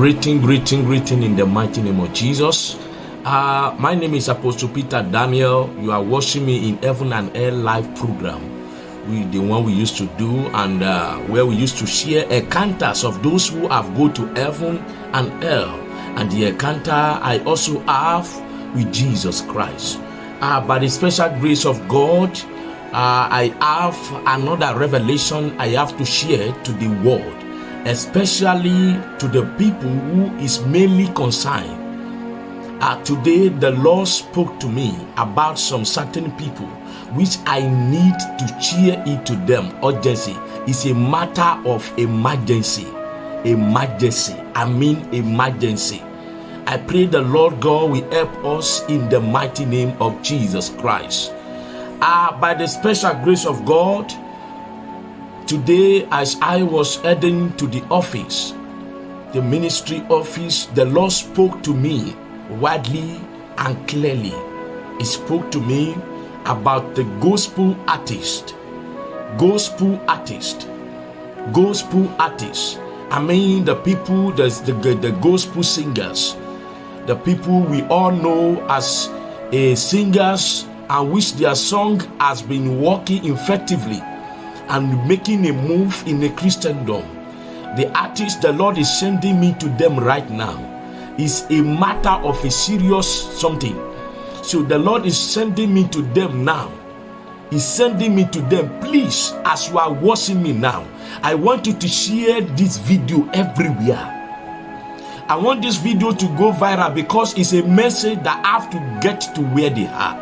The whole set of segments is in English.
Greeting, greeting, greeting in the mighty name of Jesus. Uh, my name is Apostle Peter Daniel. You are watching me in Heaven and Air live program. We, the one we used to do, and uh, where we used to share encounters of those who have go to heaven and hell. And the encounter I also have with Jesus Christ. Uh, by the special grace of God, uh, I have another revelation I have to share to the world, especially to the people who is mainly concerned. Uh, today, the Lord spoke to me about some certain people which I need to cheer it to them urgency. It's a matter of emergency. Emergency. I mean emergency. I pray the Lord God will help us in the mighty name of Jesus Christ. Uh, by the special grace of God, today as I was heading to the office, the ministry office, the Lord spoke to me widely and clearly. He spoke to me about the gospel artist. Gospel artist. Gospel artist. I mean the people, the, the, the gospel singers, the people we all know as a singers and which their song has been working effectively and making a move in a Christendom. The artist the Lord is sending me to them right now is a matter of a serious something. So the Lord is sending me to them now. He's sending me to them. Please, as you are watching me now, I want you to share this video everywhere. I want this video to go viral because it's a message that I have to get to where they are.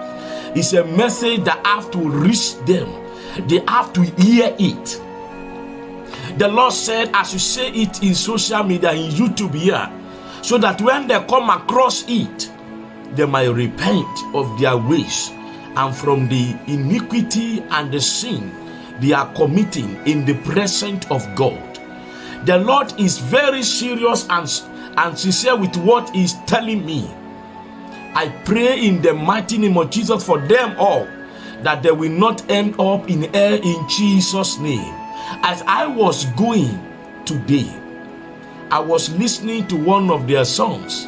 It's a message that I have to reach them. They have to hear it. The Lord said, as you say it in social media, in YouTube here, so that when they come across it, they might repent of their ways and from the iniquity and the sin they are committing in the presence of God. The Lord is very serious and, and sincere with what He's telling me. I pray in the mighty name of Jesus for them all that they will not end up in hell in Jesus' name. As I was going today, I was listening to one of their songs.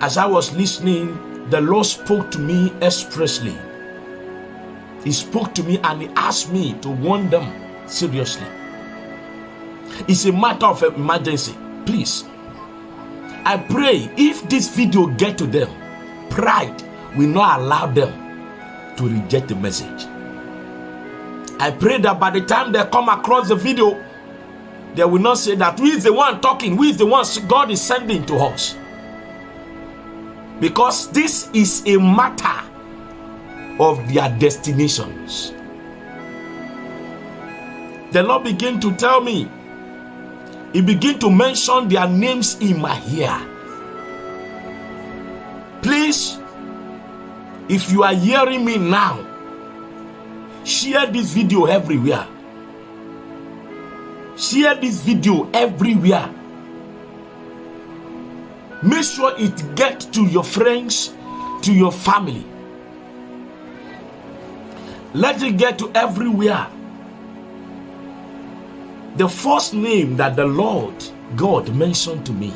As I was listening, the Lord spoke to me expressly. He spoke to me and he asked me to warn them seriously. It's a matter of emergency. Please. I pray if this video get to them, pride will not allow them to reject the message. I pray that by the time they come across the video, they will not say that we is the one talking, we is the one God is sending to us. Because this is a matter of their destinations. The Lord began to tell me, He began to mention their names in my ear. Please, if you are hearing me now, share this video everywhere. Share this video everywhere. Make sure it gets to your friends, to your family. Let it get to everywhere. The first name that the Lord God mentioned to me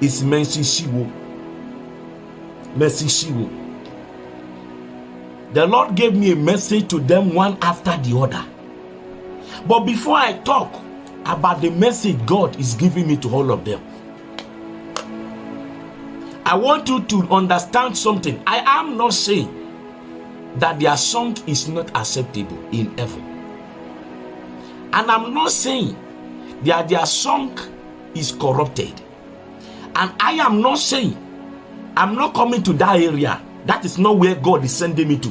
is Chinwo. Mercy Shiwo. The Lord gave me a message to them one after the other. But before I talk about the message God is giving me to all of them, I want you to understand something. I am not saying that their song is not acceptable in heaven. And I'm not saying that their song is corrupted. And I am not saying I'm not coming to that area. That is not where God is sending me to.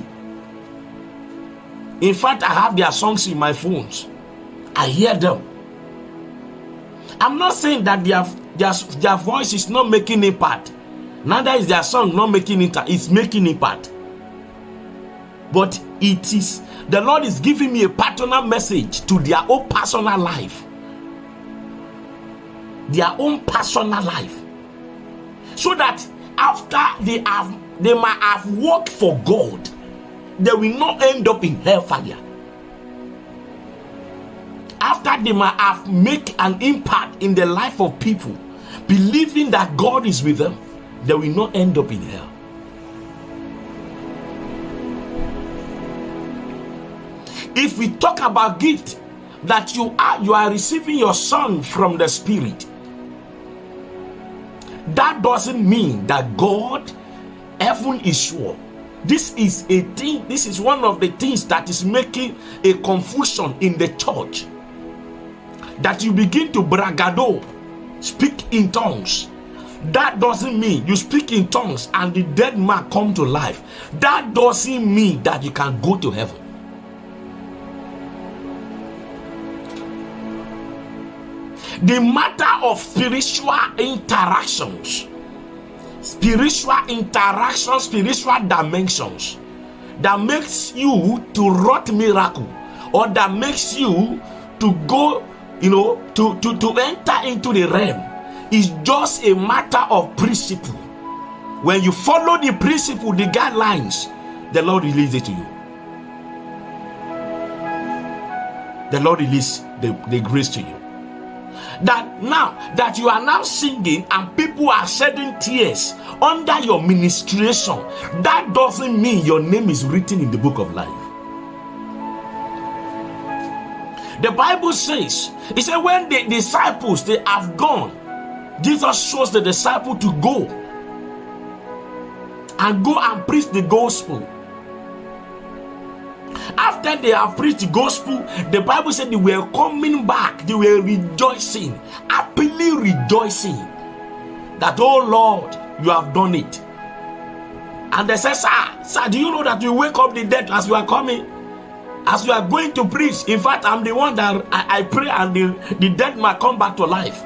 In fact, I have their songs in my phones. I hear them. I'm not saying that their, their, their voice is not making impact. Neither is their song not making it. It's making impact. But it is the Lord is giving me a personal message to their own personal life. Their own personal life. So that after they have they might have worked for God, they will not end up in hellfire. after they might have make an impact in the life of people, believing that God is with them, they will not end up in hell. If we talk about gift, that you are you are receiving your song from the spirit that doesn't mean that god heaven is sure this is a thing this is one of the things that is making a confusion in the church. That you begin to bragado speak in tongues. That doesn't mean you speak in tongues and the dead man come to life. That doesn't mean that you can go to heaven the matter of spiritual interactions spiritual interactions spiritual dimensions that makes you to wrought miracle or that makes you to go you know to to to enter into the realm is just a matter of principle. When you follow the principle the guidelines the lord releases it to you. The lord release the, the grace to you that now that you are now singing and people are shedding tears under your ministration, that doesn't mean your name is written in the book of life. The Bible says, it said, when the disciples they have gone, Jesus shows the disciple to go and go and preach the gospel after they have preached the gospel, the Bible said they were coming back, they were rejoicing, happily rejoicing that, oh Lord, you have done it. And they said, Sir, sir, do you know that you wake up the dead as you are coming? As you are going to preach. In fact, I'm the one that I, I pray and the, the dead might come back to life.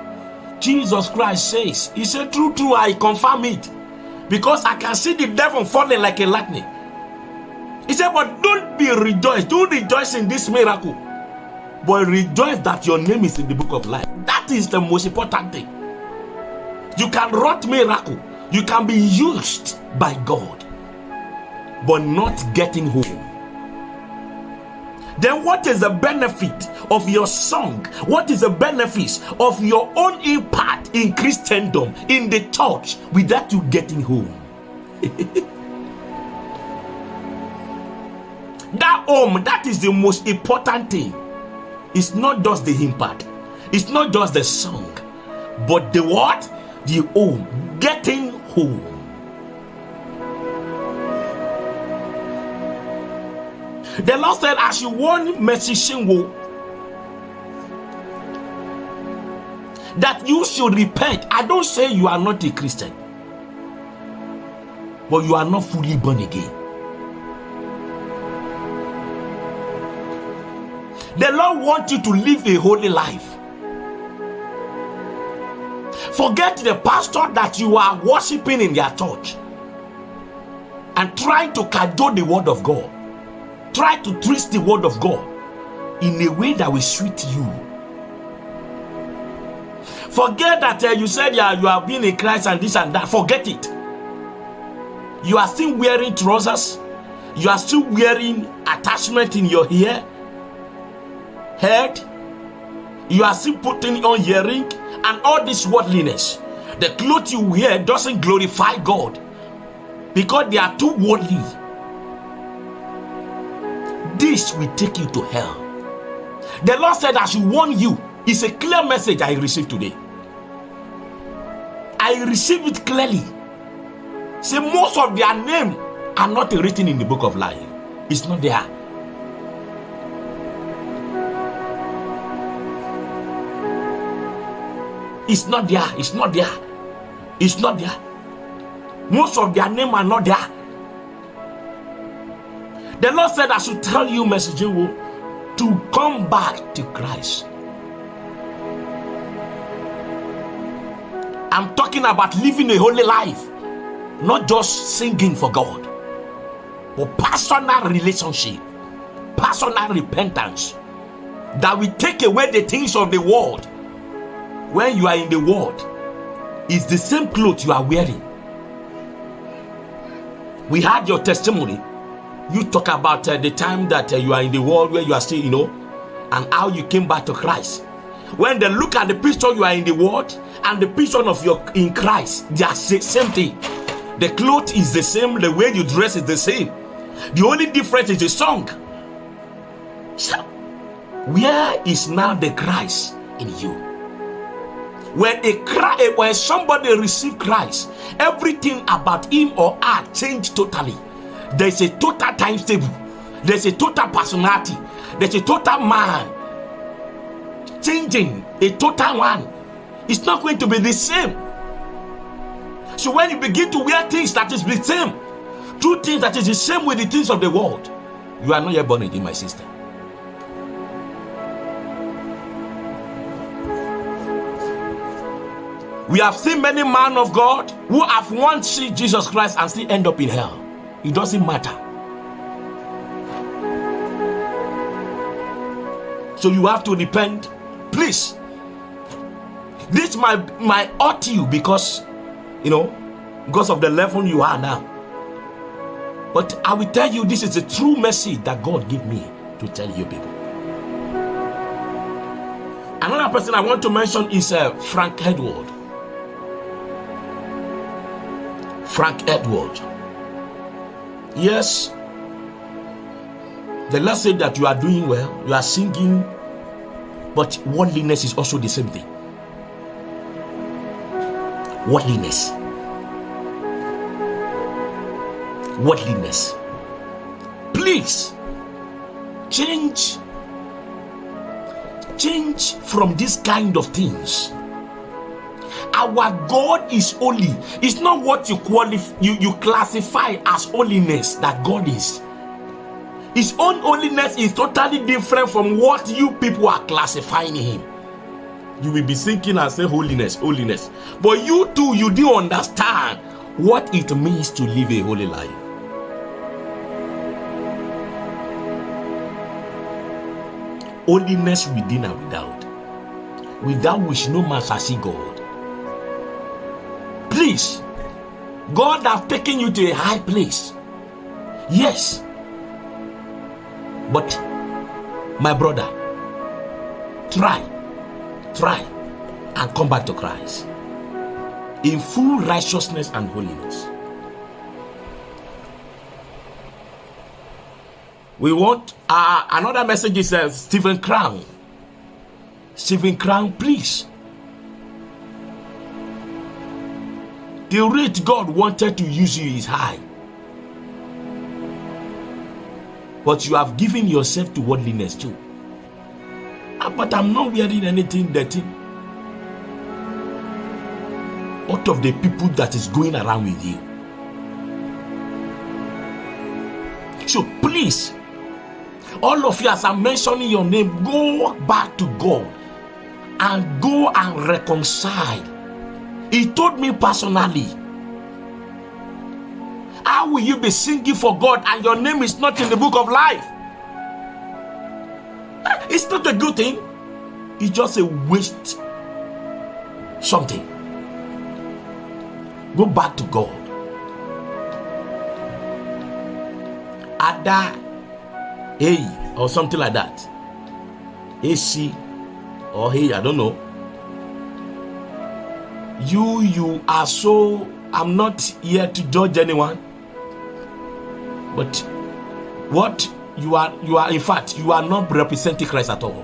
Jesus Christ says, He said, True, true, I confirm it. Because I can see the devil falling like a lightning. He said, But don't be rejoiced. Don't rejoice in this miracle. But rejoice that your name is in the book of life. That is the most important thing. You can wrought miracle. You can be used by God, but not getting home. Then what is the benefit of your song? What is the benefit of your own impact in Christendom, in the church, without you getting home? That home, that is the most important thing. It's not just the impact, it's not just the song, but the what? The home. Getting home. The Lord said, as you want Mercy Chinwo, that you should repent. I don't say you are not a Christian, but you are not fully born again. The Lord wants you to live a holy life. Forget the pastor that you are worshiping in their church and trying to cajole the word of God. Try to twist the word of God in a way that will suit you. Forget that uh, you said yeah, you have been in Christ and this and that. Forget it. You are still wearing trousers. You are still wearing attachment in your hair head, you are still putting on earring and all this worldliness. The clothes you wear doesn't glorify God because they are too worldly. This will take you to hell. The Lord said, I should warn you. It's a clear message I received today. I received it clearly. Say, most of their name are not written in the book of life. It's not there. It's not there. It's not there. It's not there. Most of their name are not there. The Lord said, I should tell you, messenger, to come back to Christ. I'm talking about living a holy life, not just singing for God, but personal relationship, personal repentance that will take away the things of the world when you are in the world it's the same clothes you are wearing we had your testimony you talk about uh, the time that uh, you are in the world where you are still you know and how you came back to Christ. When they look at the picture you are in the world and the picture of your in Christ, they are the same thing. The cloth is the same, the way you dress is the same. The only difference is the song. So, where is now the Christ in you? When a cry, when somebody receive Christ, everything about him or her change totally. There's a total timetable. There's a total personality. There's a total man changing. A total one. It's not going to be the same. So when you begin to wear things that is the same, two things that is the same with the things of the world, you are not yet born again, my sister. We have seen many men of God who have once seen Jesus Christ and still end up in hell. It doesn't matter. So you have to repent. Please. This might, ought to you because you know because of the level you are now. But I will tell you this is a true message that God gave me to tell you people. Another person I want to mention is uh, Frank Edward. Frank Edward. Yes, the Lord said that you are doing well, you are singing, but worldliness is also the same thing. Worldliness. Worldliness. Please change change from this kind of things our God is holy. It's not what you qualify you, you classify as holiness that God is. His own holiness is totally different from what you people are classifying him. You will be thinking and say holiness, holiness. But you too, you do understand what it means to live a holy life. Holiness within and without. Without which no man shall see God. Please, God have taken you to a high place. Yes. But my brother, try, try and come back to Christ in full righteousness and holiness. We want uh, another message is uh, Stephen Crown. Stephen Crown, please The rate God wanted to use you is high. But you have given yourself to worldliness too. Ah, but I'm not wearing anything dirty. Out of the people that is going around with you. So please, all of you, as I'm mentioning your name, go back to God and go and reconcile he told me personally. How will you be singing for God and your name is not in the book of life? Ah, it's not a good thing. It's just a waste. Something. Go back to God. Ada A or something like that. AC or he, I don't know you you are so i'm not here to judge anyone. But what you are you are in fact you are not representing christ at all.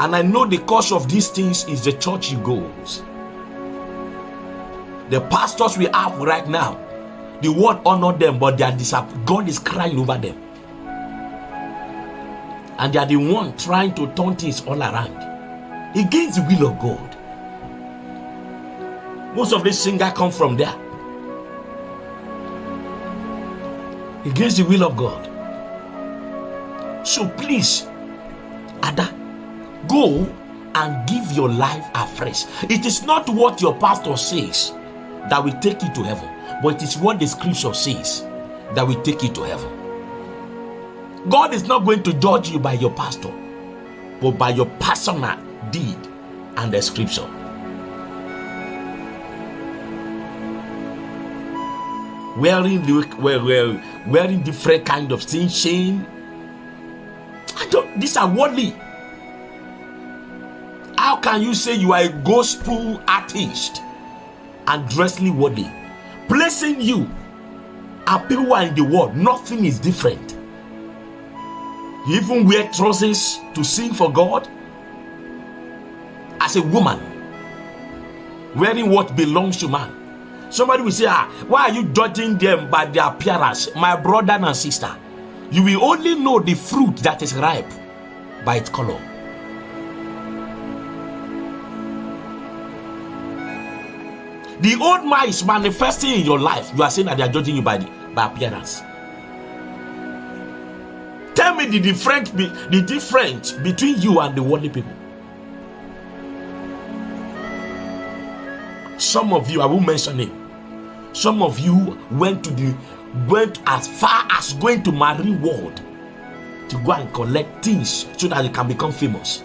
And i know the cause of these things is the church you goes. The pastors we have right now the world honor them but they are disap- god is crying over them. And they are the one trying to turn things all around against the will of god most of these singers come from there. Against the will of God. So please, Ada, go and give your life afresh. It is not what your pastor says that will take you to heaven, but it is what the scripture says that will take you to heaven. God is not going to judge you by your pastor, but by your personal deed and the scripture. Wearing wearing, wearing different kind of things, shame. I don't, these are worldly. How can you say you are a gospel artist and dressing worldly? Placing you and people are in the world, nothing is different. You even wear trousers to sing for God as a woman, wearing what belongs to man. Somebody will say, ah, why are you judging them by their appearance? My brother and sister, you will only know the fruit that is ripe by its color. The old man is manifesting in your life. You are saying that they are judging you by, the, by appearance. Tell me the difference, the difference between you and the worldly people. Some of you, I will mention it. Some of you went to the went as far as going to marine world to go and collect things so that you can become famous.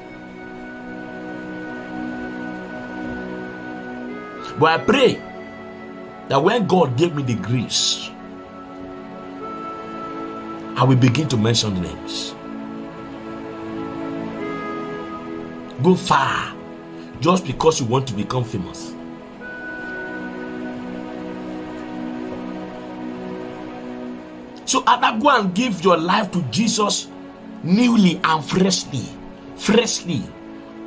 But I pray that when God gave me the grace, I will begin to mention the names. Go far just because you want to become famous. So either go and give your life to Jesus newly and freshly. Freshly.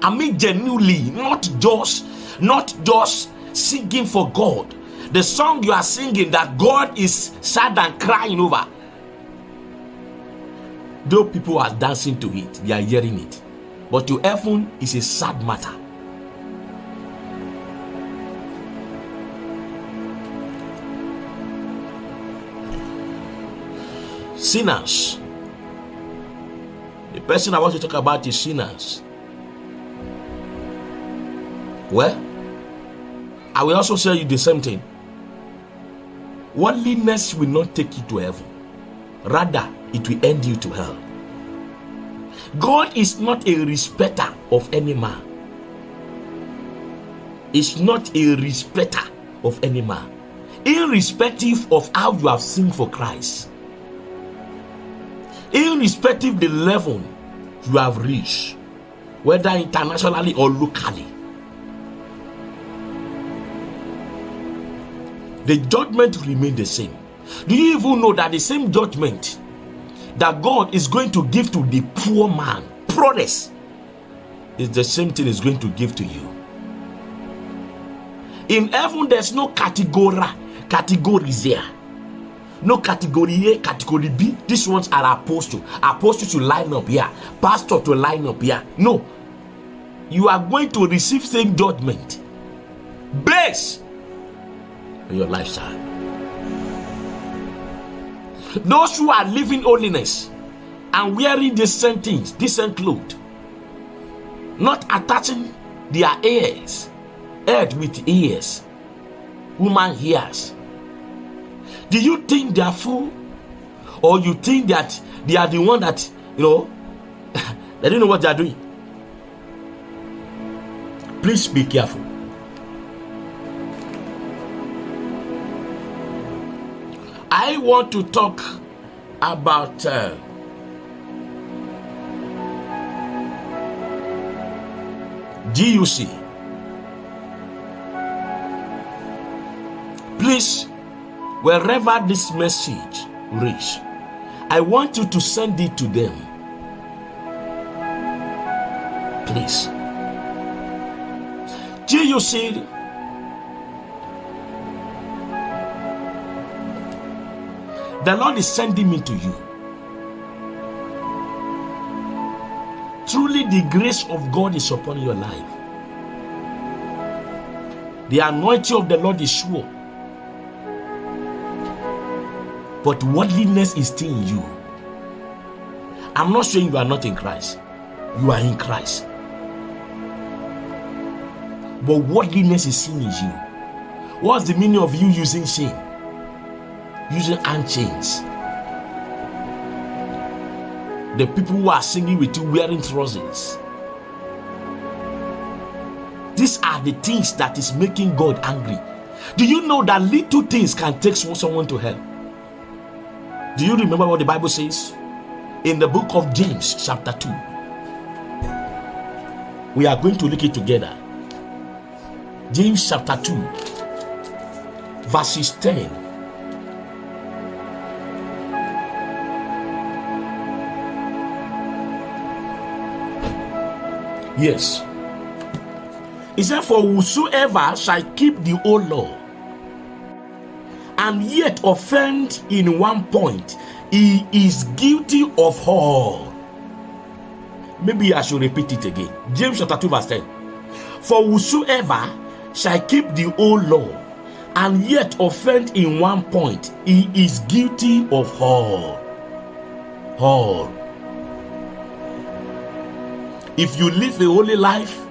I mean genuinely, not just, not just singing for God. The song you are singing that God is sad and crying over. Though people are dancing to it, they are hearing it. But to heaven is a sad matter. Sinners. The person I want to talk about is Sinach. Well, I will also tell you the same thing. Worldliness will not take you to heaven, rather, it will end you to hell. God is not a respecter of any man. Is not a respecter of any man, irrespective of how you have sinned for Christ irrespective the level you have reached, whether internationally or locally. The judgment will remain the same. Do you even know that the same judgment that God is going to give to the poor man, poorest, is the same thing is going to give to you? In heaven, there's no category, categories there no category A, category B. These ones are apostle. Apostle to line up here, pastor to line up here. No, you are going to receive same judgment based on your lifestyle. Those who are living holiness and wearing decent things, decent clothes, not attaching their ears, head with ears, woman ears do you think they are fool? Or you think that they are the one that, you know, they don't know what they are doing? Please be careful. I want to talk about uh, GUC. Please wherever this message reach i want you to send it to them. Please. See the lord is sending me to you. Truly the grace of god is upon your life. The anointing of the lord is sure but worldliness is still in you. I'm not saying you are not in Christ, you are in Christ. But worldliness is still in you. What's the meaning of you using shame? Using hand chains. The people who are singing with you wearing trousers. These are the things that is making God angry. Do you know that little things can take someone to hell? Do you remember what the Bible says? in the book of James, chapter 2. We are going to look it together. James chapter 2, verses 10. Yes. He said, For whosoever shall keep the old law and yet offend in one point, he is guilty of all. Maybe I should repeat it again. James chapter 2, verse 10. For whosoever shall keep the old law and yet offend in one point, he is guilty of all. All. If you live a holy life,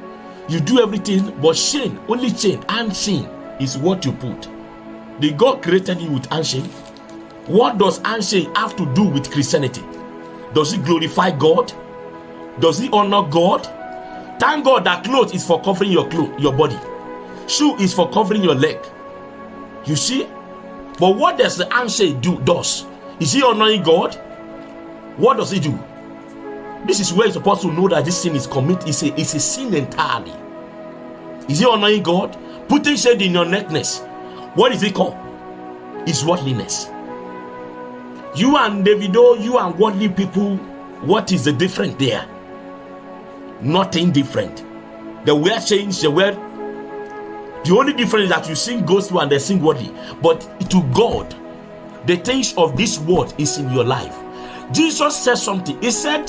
you do everything, but shame, only shame and sin is what you put. The God created you with handshake. What does handshake have to do with Christianity? Does it glorify God? Does it honor God? Thank God that clothes is for covering your clothes, your body. Shoe is for covering your leg. You see? But what does the handshake do? Does is he honoring God? What does he do? This is where you're supposed to know that this sin is commit is a, is a sin entirely. Is he honoring God? Putting shade in your necklace. What is it called? It's worldliness. You and Davido, oh, you and worldly people, what is the difference there? Nothing different. The word change, the word. The only difference that you sing gospel and they sing worldly. But to God, the things of this world is in your life. Jesus said something. He said,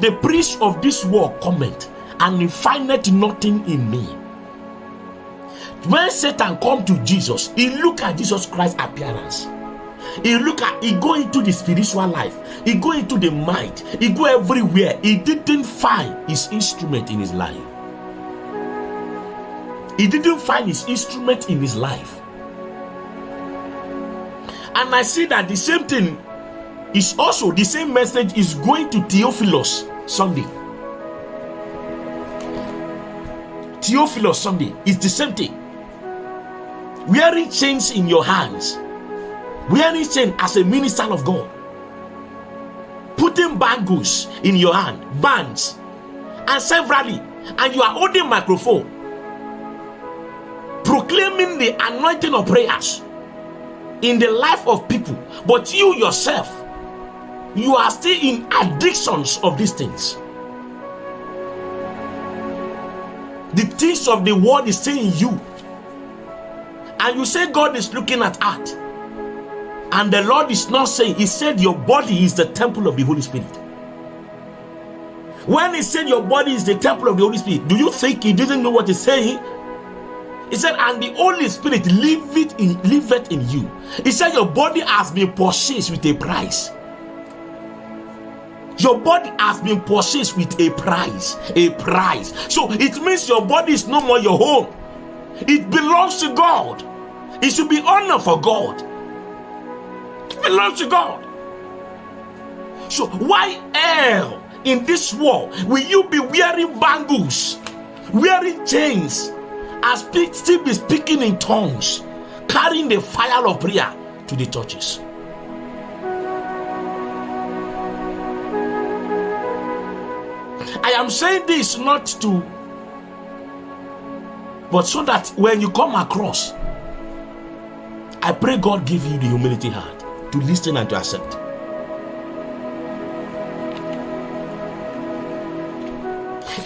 the priest of this world comment and he findeth nothing in me. When Satan come to Jesus, he look at Jesus Christ's appearance. He look at he go into the spiritual life. He go into the mind. He go everywhere. He didn't find his instrument in his life. He didn't find his instrument in his life. And I see that the same thing is also the same message is going to Theophilus Sunday. Theophilus Sunday is the same thing. Wearing chains in your hands, wearing chains as a minister of God, putting bangles in your hand, bands, and severally, and you are holding microphone, proclaiming the anointing of prayers in the life of people, but you yourself you are still in addictions of these things. The things of the world is saying you. And you say God is looking at art. And the Lord is not saying, He said your body is the temple of the Holy Spirit. When He said your body is the temple of the Holy Spirit, do you think He didn't know what He's saying? He said, and the Holy Spirit liveth in liveth in you. He said, Your body has been purchased with a price. Your body has been purchased with a price. A price. So it means your body is no more your home. It belongs to God. It should be honor for God. It belongs to God. So why hell in this world will you be wearing bangles, wearing chains, speak, still be speaking in tongues, carrying the fire of prayer to the churches? I am saying this not to, but so that when you come across, I pray God give you the humility heart to listen and to accept.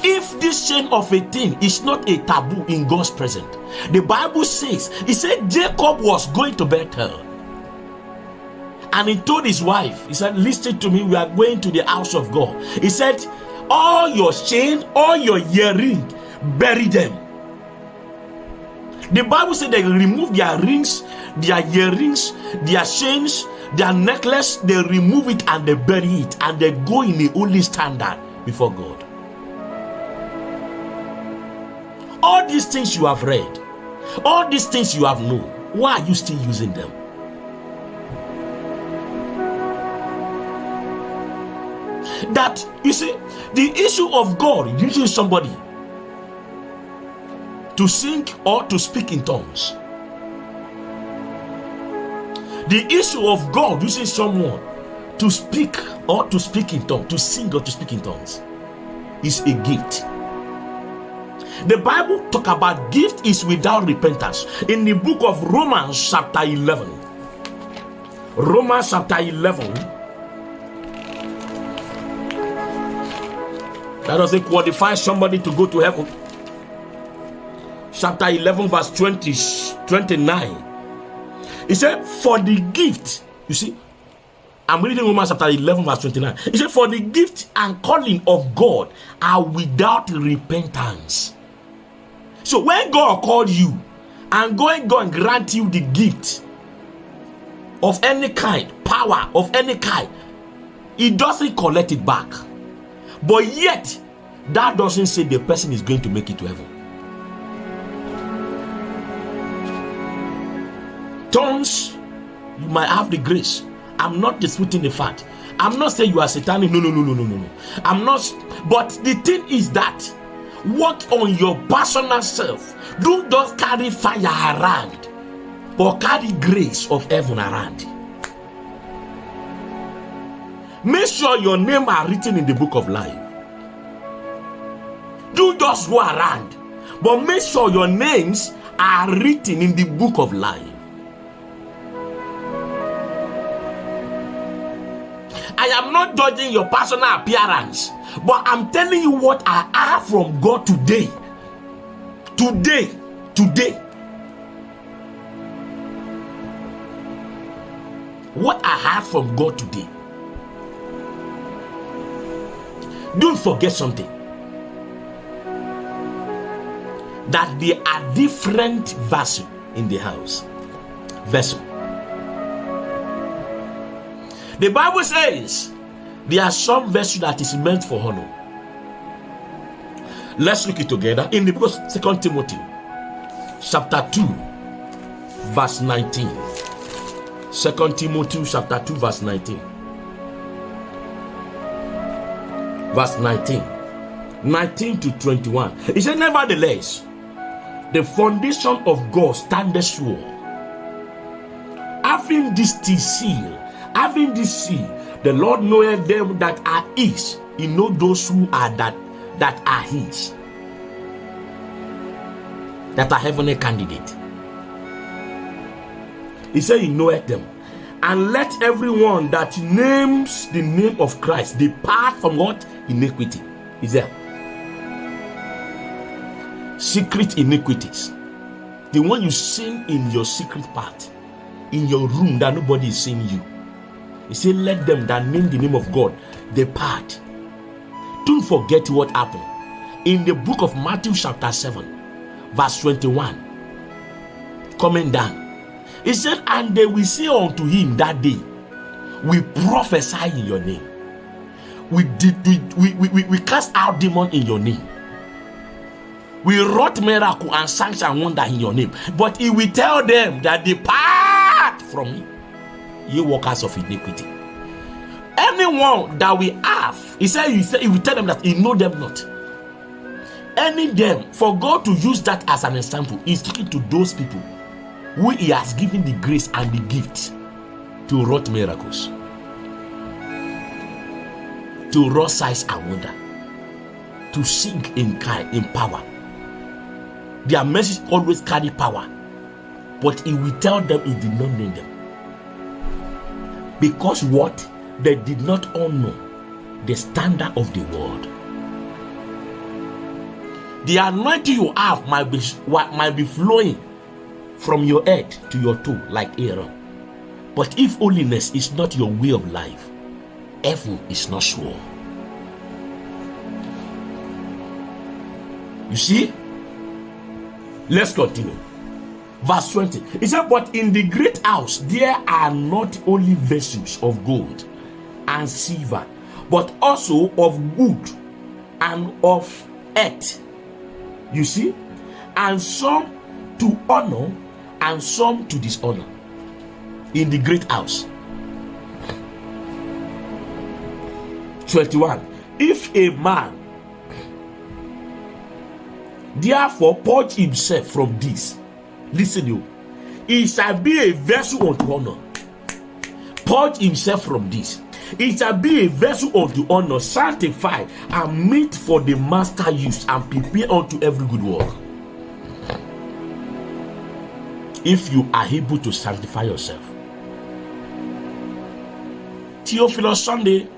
If this chain of a thing is not a taboo in God's presence, the Bible says, He said Jacob was going to Bethel. And he told his wife, He said, Listen to me, we are going to the house of God. He said, all your chain, all your earring, bury them. The Bible said they remove their rings, their earrings, their chains, their necklace, they remove it and they bury it and they go in the holy standard before God. All these things you have read, all these things you have known, why are you still using them? That you see, the issue of God using somebody to sing or to speak in tongues. The issue of God using someone to speak or to speak in tongues, to sing or to speak in tongues, is a gift. The Bible talk about gift is without repentance. In the book of Romans chapter 11. Romans chapter 11. That doesn't qualify somebody to go to heaven. Chapter 11 verse 20, 29. He said, for the gift, you see, I'm reading Romans chapter 11, verse 29. He said, For the gift and calling of God are without repentance. So when God called you and going God grant you the gift of any kind, power of any kind, He doesn't collect it back. But yet, that doesn't say the person is going to make it to heaven. Tongues, you might have the grace. I'm not disputing the fact. I'm not saying you are satanic. No, no, no, no, no, no. I'm not. But the thing is that work on your personal self. Don't just carry fire around, but carry grace of heaven around. Make sure your name are written in the book of life. Do just go around, but make sure your names are written in the book of life. I am not judging your personal appearance. But I'm telling you what I have from God today. Today. Today. What I have from God today. Don't forget something. That there are different vessels in the house. Vessel. The Bible says there are some vessels that is meant for honor. Let's look it together in the book of Second Timothy, chapter 2, verse 19. Second Timothy chapter 2, verse 19. Verse 19. 19 to 21. He said, Nevertheless, the foundation of God standeth sure. Having this seal, having this seal, the Lord knoweth them that are his. He know those who are that that are his. That are heavenly candidate. He said he knoweth them. And let everyone that names the name of Christ depart from what? Iniquity. Is there? Secret iniquities. The one you sin in your secret part, in your room that nobody is seeing you he said, Let them that name the name of God depart. Don't forget what happened. In the book of Matthew, chapter 7, verse 21, coming down, he said, And they will say unto him that day, We prophesy in your name. We did we, we, we, we cast out demon in your name. We wrought miracle and signs and wonder in your name. But he will tell them that depart from me ye workers of iniquity. Anyone that we have, he said, he said, he will tell them that he know them not. Any them, for God to use that as an example, is talking to those people who he has given the grace and the gift to wrought miracles, to wrought signs and wonder, to sing in kind, in power. Their message always carry power, but he will tell them he did not name them. Because what? They did not honor the standard of the world. The anointing you have might be might be flowing from your head to your toe like Aaron. But if holiness is not your way of life, heaven is not sure. You see? Let's continue verse 20. He said, But in the great house there are not only vessels of gold and silver, but also of wood and of earth. You see? And some to honor and some to dishonor in the great house. 21. If a man therefore purge himself from this Listen, you. It shall be a vessel unto honor. purge himself from this. It shall be a vessel of the honor, sanctified, and meet for the master use, and prepare unto every good work. If you are able to sanctify yourself, Theophilus Sunday,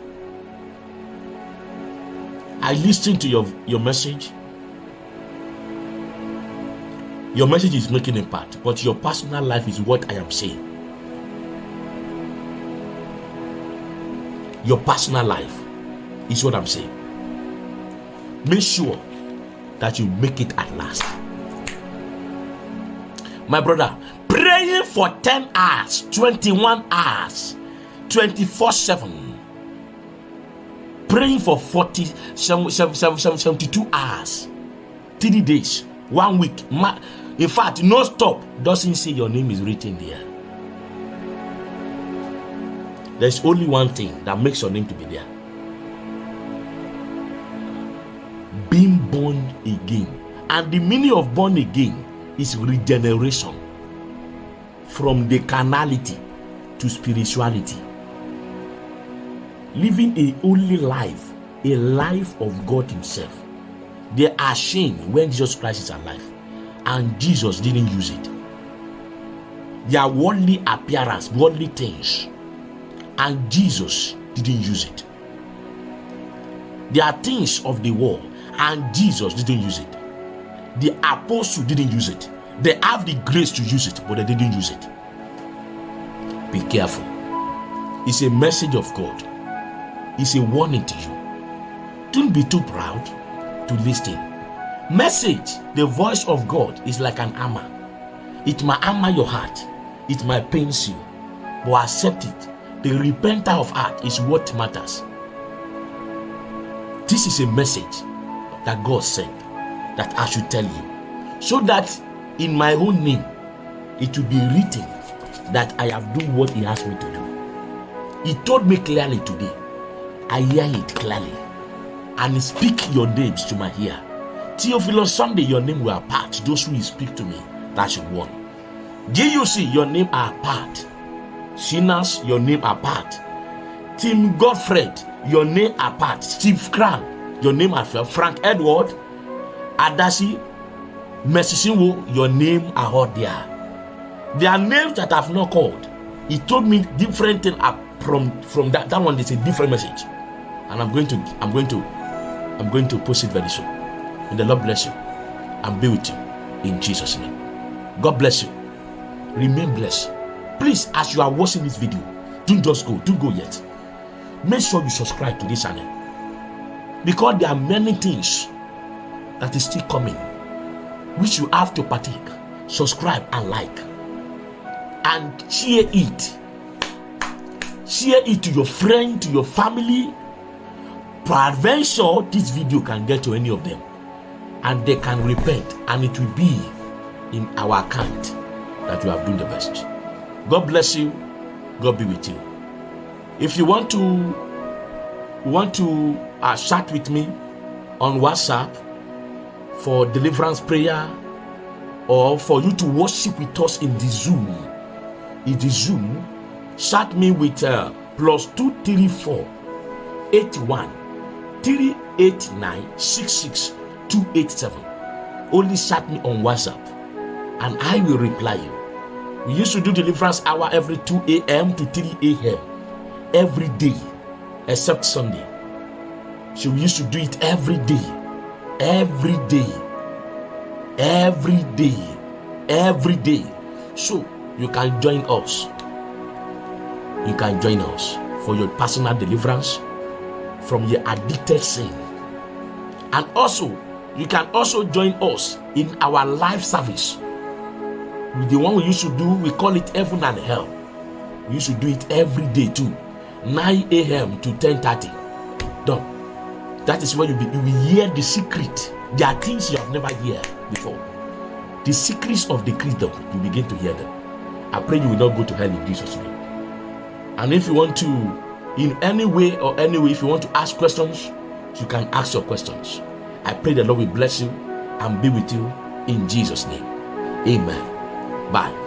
I listened to your, your message. Your message is making impact, but your personal life is what I am saying. Your personal life is what I'm saying. Make sure that you make it at last. My brother, praying for 10 hours, 21 hours, 24 7. Praying for 40, 72 hours, 3 days, one week. In fact, no stop doesn't say your name is written there. There's only one thing that makes your name to be there. Being born again. And the meaning of born again is regeneration from the carnality to spirituality. Living a holy life, a life of God Himself. They are ashamed when Jesus Christ is alive, and Jesus didn't use it. Their worldly appearance, worldly things and Jesus didn't use it. There are things of the world, and Jesus didn't use it. The apostle didn't use it. They have the grace to use it, but they didn't use it. Be careful. It's a message of God. It's a warning to you. Don't be too proud to listen. Message, the voice of God, is like an armor. It might armor your heart. It might pain you, but accept it the repenter of heart is what matters. This is a message that God sent that I should tell you. So that in my own name, it will be written that I have done what He asked me to do. He told me clearly today. I hear it clearly. And speak your names to my ear. Theophilus, someday your name will apart. Those who speak to me, that's one. GUC, your name are apart Sinners, your name apart. Tim Godfred, your name apart. Steve Cran, your name apart. Frank Edward, Adasi, Mesisinwo, your name are all there. There are names that I've not called. He told me different thing from from that. That one is a different message. And I'm going to I'm going to I'm going to post it very soon. May the Lord bless you and be with you in Jesus' name. God bless you. Remain blessed. Please, as you are watching this video, don't just go, don't go yet. Make sure you subscribe to this channel because there are many things that is still coming which you have to partake. Subscribe and like and share it. Share it to your friend, to your family. Peradventure, this video can get to any of them and they can repent and it will be in our account that you have done the best. God bless you. God be with you. If you want to want to uh, chat with me on WhatsApp for deliverance prayer or for you to worship with us in the Zoom, in the Zoom, chat me with uh, plus two three four eight one three eight nine six six two eight seven. Only chat me on WhatsApp, and I will reply you. We used to do deliverance hour every 2 a.m. to 3 a.m. every day, except Sunday. So we used to do it every day, every day, every day, every day. So you can join us. You can join us for your personal deliverance from your addicted sin. And also, you can also join us in our live service the one we used to do, we call it heaven and hell. We used to do it every day too, 9 a.m. to 10:30. Done. That is where you, be, you will hear the secret. There are things you have never heard before. The secrets of the kingdom, you begin to hear them. I pray you will not go to hell in Jesus' name. And if you want to, in any way or any way, if you want to ask questions, you can ask your questions. I pray the Lord will bless you and be with you in Jesus' name. Amen. Bye.